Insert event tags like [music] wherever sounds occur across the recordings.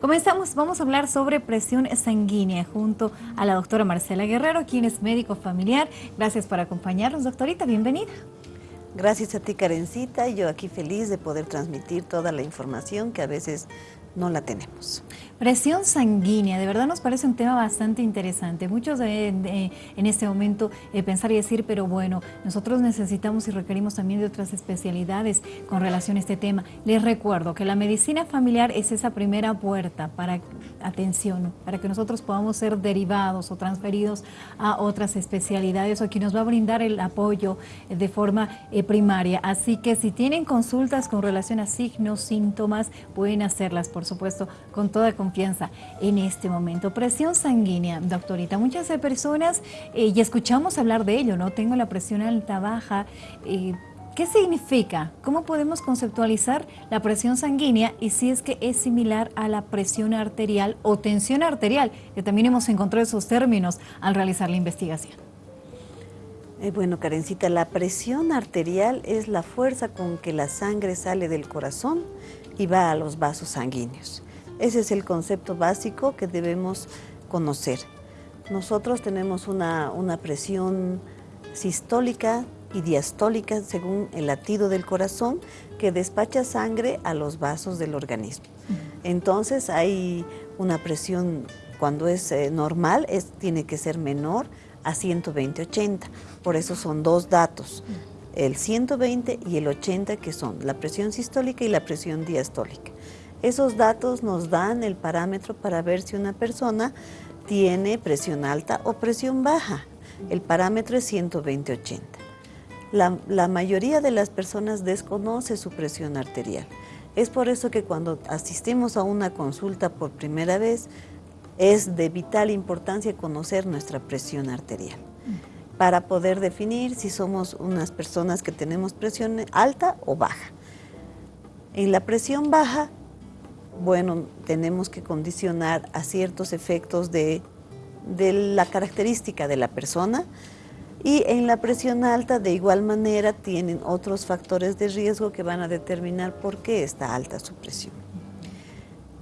Comenzamos, vamos a hablar sobre presión sanguínea junto a la doctora Marcela Guerrero, quien es médico familiar. Gracias por acompañarnos, doctorita, bienvenida. Gracias a ti, Karencita. Yo aquí feliz de poder transmitir toda la información que a veces no la tenemos. Presión sanguínea, de verdad nos parece un tema bastante interesante. Muchos de, en este momento eh, pensar y decir, pero bueno, nosotros necesitamos y requerimos también de otras especialidades con relación a este tema. Les recuerdo que la medicina familiar es esa primera puerta para, atención, para que nosotros podamos ser derivados o transferidos a otras especialidades o que nos va a brindar el apoyo de forma eh, primaria. Así que si tienen consultas con relación a signos, síntomas, pueden hacerlas, por supuesto, con toda confianza en este momento. Presión sanguínea, doctorita, muchas personas, eh, y escuchamos hablar de ello, ¿no? Tengo la presión alta, baja, eh, ¿Qué significa? ¿Cómo podemos conceptualizar la presión sanguínea y si es que es similar a la presión arterial o tensión arterial? Que también hemos encontrado esos términos al realizar la investigación. Eh, bueno, Karencita, la presión arterial es la fuerza con que la sangre sale del corazón y va a los vasos sanguíneos. Ese es el concepto básico que debemos conocer. Nosotros tenemos una, presión sistólica y diastólica según el latido del corazón que despacha sangre a los vasos del organismo. Entonces hay una presión cuando es eh, normal, es, tiene que ser menor a 120-80. Por eso son dos datos, el 120 y el 80 que son la presión sistólica y la presión diastólica. Esos datos nos dan el parámetro para ver si una persona tiene presión alta o presión baja. El parámetro es 120-80. La, mayoría de las personas desconoce su presión arterial. Es por eso que cuando asistimos a una consulta por primera vez, es de vital importancia conocer nuestra presión arterial para poder definir si somos unas personas que tenemos presión alta o baja. En la presión baja bueno, tenemos que condicionar a ciertos efectos de, la característica de la persona y en la presión alta de igual manera tienen otros factores de riesgo que van a determinar por qué está alta su presión.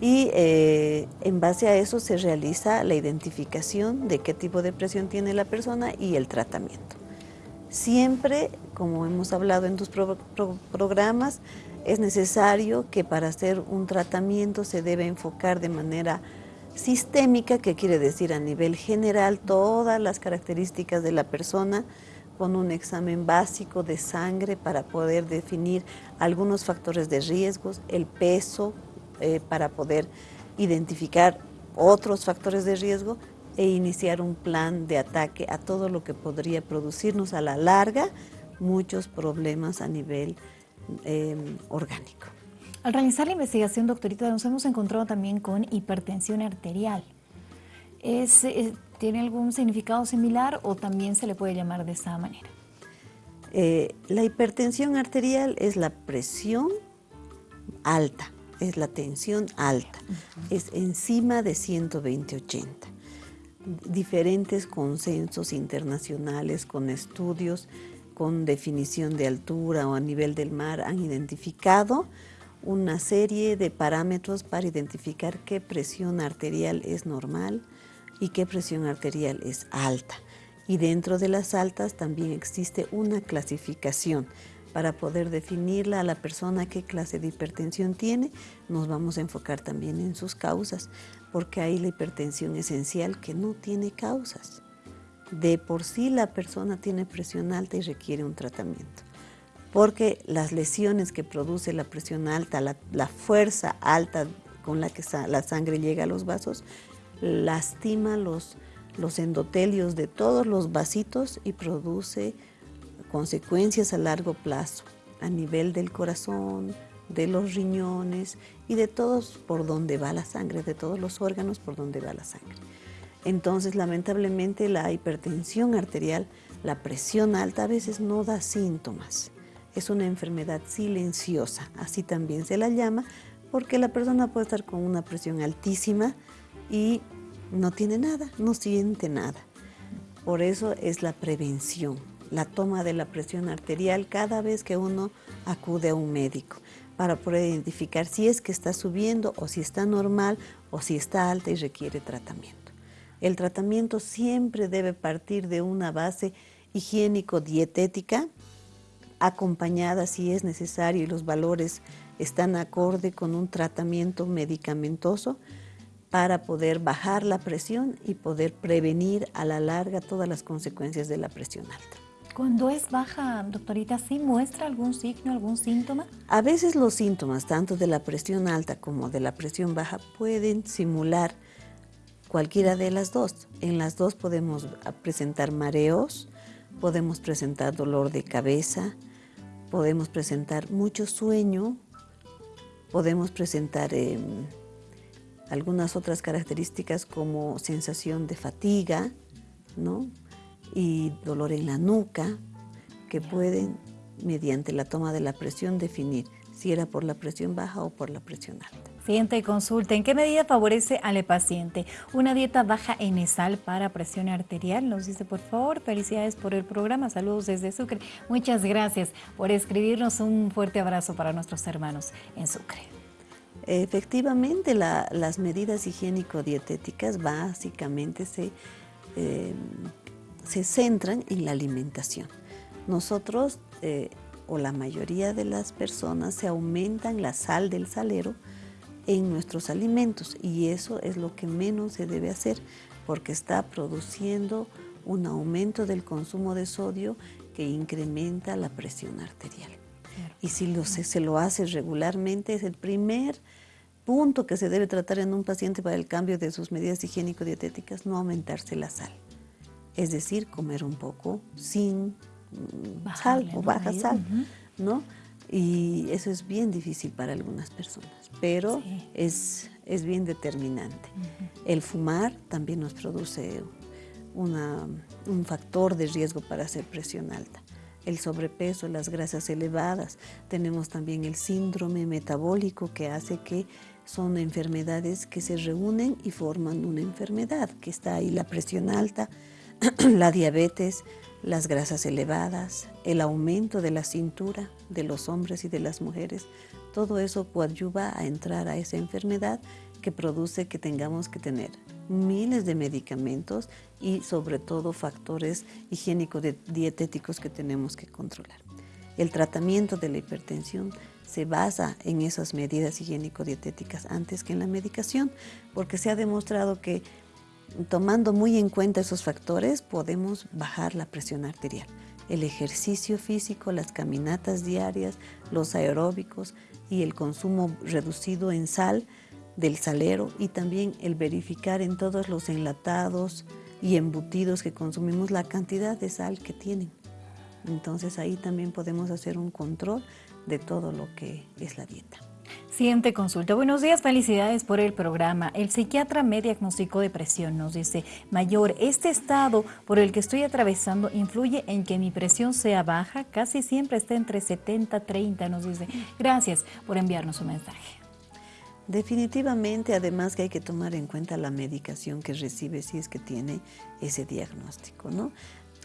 Y eh, en base a eso se realiza la identificación de qué tipo de presión tiene la persona y el tratamiento. Siempre, como hemos hablado en tus programas, es necesario que para hacer un tratamiento se debe enfocar de manera sistémica, que quiere decir a nivel general todas las características de la persona, con un examen básico de sangre para poder definir algunos factores de riesgos, el peso eh, para poder identificar otros factores de riesgo e iniciar un plan de ataque a todo lo que podría producirnos a la larga muchos problemas a nivel Em, orgánico. Al realizar la investigación, doctorita, nos hemos encontrado también con hipertensión arterial. Eh, ¿Tiene algún significado similar o también se le puede llamar de esa manera? Eh, la hipertensión arterial es la presión alta, es la tensión alta, es encima de 120-80. Diferentes consensos internacionales con estudios con definición de altura o a nivel del mar han identificado una serie de parámetros para identificar qué presión arterial es normal y qué presión arterial es alta. Y dentro de las altas también existe una clasificación para poder definirla a la persona qué clase de hipertensión tiene, nos vamos a enfocar también en sus causas, porque hay la hipertensión esencial que no tiene causas de por sí la persona tiene presión alta y requiere un tratamiento. Porque las lesiones que produce la presión alta, la, fuerza alta con la que la sangre llega a los vasos, lastima los, los endotelios de todos los vasitos y produce consecuencias a largo plazo a nivel del corazón, de los riñones y de todos por donde va la sangre, de todos los órganos por donde va la sangre. Entonces, lamentablemente, la hipertensión arterial, la presión alta, a veces no da síntomas. Es una enfermedad silenciosa, así también se la llama, porque la persona puede estar con una presión altísima y no tiene nada, no siente nada. Por eso es la prevención, la toma de la presión arterial cada vez que uno acude a un médico. para poder identificar si es que está subiendo o si está normal o si está alta y requiere tratamiento. El tratamiento siempre debe partir de una base higiénico-dietética, acompañada si es necesario y los valores están acorde con un tratamiento medicamentoso para poder bajar la presión y poder prevenir a la larga todas las consecuencias de la presión alta. Cuando es baja, doctorita, ¿sí muestra algún signo, algún síntoma? A veces los síntomas, tanto de la presión alta como de la presión baja, pueden simular cualquiera de las dos. En las dos podemos presentar mareos, podemos presentar dolor de cabeza, podemos presentar mucho sueño, podemos presentar em, algunas otras características como sensación de fatiga, ¿no? y dolor en la nuca, que pueden, mediante la toma de la presión, definir si era por la presión baja o por la presión alta. Siguiente consulta, ¿en qué medida favorece al paciente una dieta baja en sal para presión arterial? Nos dice, por favor, felicidades por el programa, saludos desde Sucre. Muchas gracias por escribirnos, un fuerte abrazo para nuestros hermanos en Sucre. Efectivamente, las medidas higiénico-dietéticas básicamente se eh, se centran en la alimentación. Nosotros, eh, o la mayoría de las personas, se aumentan la sal del salero en nuestros alimentos y eso es lo que menos se debe hacer porque está produciendo un aumento del consumo de sodio que incrementa la presión arterial. Y si se lo hace regularmente, es el primer punto que se debe tratar en un paciente para el cambio de sus medidas higiénico-dietéticas, no aumentarse la sal es decir, comer un poco sin mm, sal o baja sal, ¿no? Y eso es bien difícil para algunas personas, pero es, es bien determinante. El fumar también nos produce un factor de riesgo para hacer presión alta. El sobrepeso, las grasas elevadas, tenemos también el síndrome metabólico que hace que son enfermedades que se reúnen y forman una enfermedad, que está ahí la presión alta, [clears throat] la diabetes, las grasas elevadas, el aumento de la cintura de los hombres y de las mujeres, todo eso coadyuva a entrar a esa enfermedad que produce que tengamos que tener miles de medicamentos y sobre todo factores higiénicos dietéticos que tenemos que controlar. El tratamiento de la hipertensión se basa en esas medidas higiénico-dietéticas antes que en la medicación, porque se ha demostrado que tomando muy en cuenta esos factores, podemos bajar la presión arterial. El ejercicio físico, las caminatas diarias, los aeróbicos y el consumo reducido en sal del salero y también el verificar en todos los enlatados y embutidos que consumimos la cantidad de sal que tienen. Entonces ahí también podemos hacer un control de todo lo que es la dieta. Siguiente consulta. Buenos días, felicidades por el programa. El psiquiatra me diagnosticó depresión. Nos dice, mayor, este estado por el que estoy atravesando influye en que mi presión sea baja. Casi siempre está entre 70 y 30. Nos dice, gracias por enviarnos un mensaje. Definitivamente, además que hay que tomar en cuenta la medicación que recibe si es que tiene ese diagnóstico, ¿no?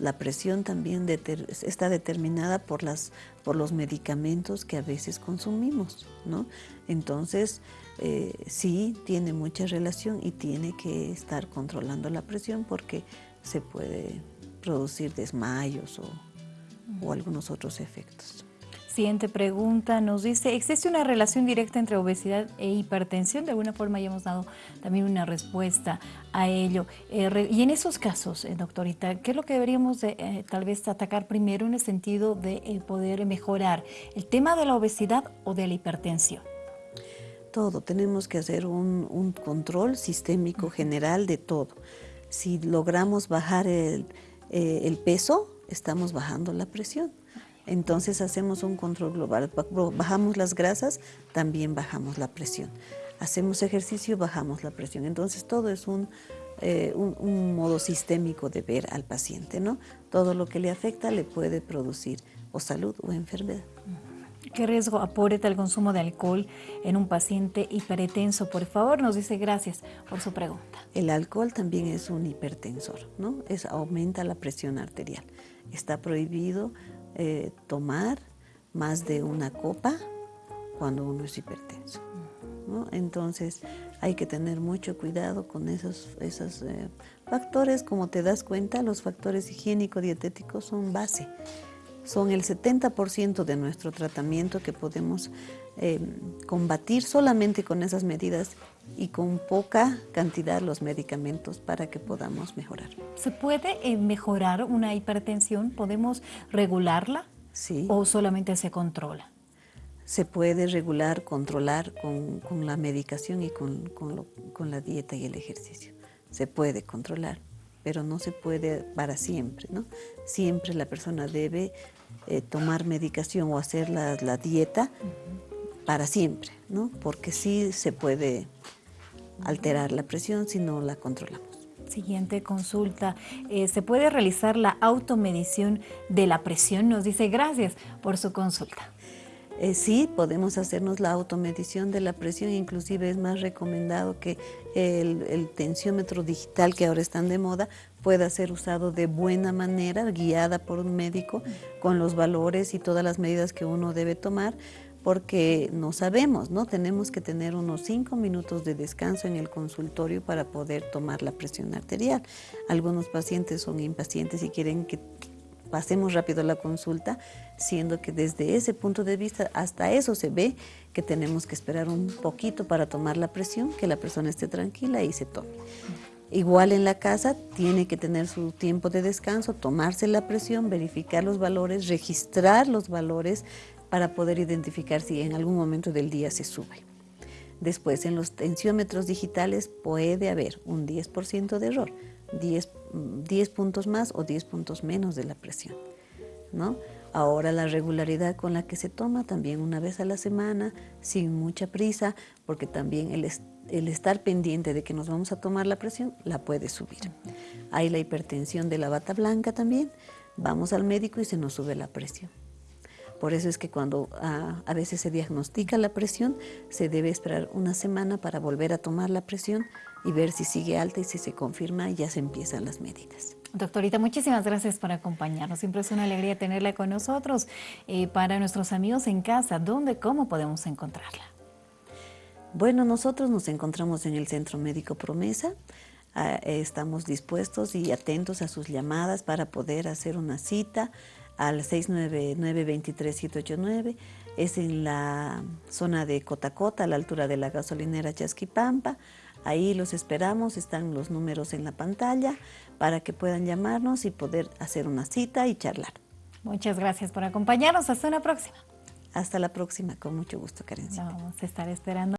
La presión también está determinada por, las, por los medicamentos que a veces consumimos, ¿no? Entonces, eh, sí tiene mucha relación y tiene que estar controlando la presión porque se puede producir desmayos o, o algunos otros efectos. Siguiente pregunta nos dice, ¿existe una relación directa entre obesidad e hipertensión? De alguna forma ya hemos dado también una respuesta a ello. Eh, y en esos casos, eh, doctorita, ¿qué es lo que deberíamos de, eh, tal vez atacar primero en el sentido de poder mejorar? ¿El tema de la obesidad o de la hipertensión? Todo, tenemos que hacer un, un control sistémico general de todo. Si logramos bajar el, el peso, estamos bajando la presión. Entonces hacemos un control global. Bajamos las grasas, también bajamos la presión. Hacemos ejercicio, bajamos la presión. Entonces todo es eh, un, modo sistémico de ver al paciente. ¿no? Todo lo que le afecta le puede producir o salud o enfermedad. ¿Qué riesgo aporta el consumo de alcohol en un paciente hipertenso? Por favor, nos dice gracias por su pregunta. El alcohol también es un hipertensor, ¿no? Es, aumenta la presión arterial. Está prohibido eh, tomar más de una copa cuando uno es hipertenso. Entonces hay que tener mucho cuidado con esos, esos eh, factores. Como te das cuenta, los factores higiénico-dietéticos son base. Son el 70% de nuestro tratamiento que podemos eh, combatir solamente con esas medidas y con poca cantidad los medicamentos para que podamos mejorar. ¿Se puede eh, mejorar una hipertensión? ¿Podemos regularla? Sí. ¿O solamente se controla? se puede regular, controlar con, la medicación y con, la dieta y el ejercicio. Se puede controlar, pero no se puede para siempre, ¿no? Siempre la persona debe eh, tomar medicación o hacer la, dieta para siempre, ¿no? Porque sí se puede alterar la presión si no la controlamos. Siguiente consulta. Eh, ¿Se puede realizar la automedición de la presión? Nos dice gracias por su consulta. Eh, sí, podemos hacernos la automedición de la presión, inclusive es más recomendado que el, tensiómetro digital que ahora están de moda pueda ser usado de buena manera, guiada por un médico, con los valores y todas las medidas que uno debe tomar, porque no sabemos, ¿no? Tenemos que tener unos cinco minutos de descanso en el consultorio para poder tomar la presión arterial. Algunos pacientes son impacientes y quieren que pasemos rápido la consulta, siendo que desde ese punto de vista hasta eso se ve que tenemos que esperar un poquito para tomar la presión, que la persona esté tranquila y se tome. Igual en la casa tiene que tener su tiempo de descanso, tomarse la presión, verificar los valores, registrar los valores para poder identificar si en algún momento del día se sube. Después, en los tensiómetros digitales puede haber un 10% de error. 10, 10 puntos más o 10 puntos menos de la presión. ¿no? Ahora la regularidad con la que se toma también una vez a la semana, sin mucha prisa, porque también el, el estar pendiente de que nos vamos a tomar la presión la puede subir. Hay la hipertensión de la bata blanca también, vamos al médico y se nos sube la presión. Por eso es que cuando ah, a veces se diagnostica la presión, se debe esperar una semana para volver a tomar la presión y ver si sigue alta y si se confirma ya se empiezan las medidas. Doctorita, muchísimas gracias por acompañarnos. Siempre es una alegría tenerla con nosotros. Eh, para nuestros amigos en casa, ¿dónde, cómo podemos encontrarla? Bueno, nosotros nos encontramos en el Centro Médico Promesa. Ah, estamos dispuestos y atentos a sus llamadas para poder hacer una cita al 699-23-789. Es en la zona de Cotacota, a la altura de la gasolinera Chasquipampa. Ahí los esperamos, están los números en la pantalla para que puedan llamarnos y poder hacer una cita y charlar. Muchas gracias por acompañarnos. Hasta la próxima. Hasta la próxima, con mucho gusto, Karencita. Vamos a estar esperando.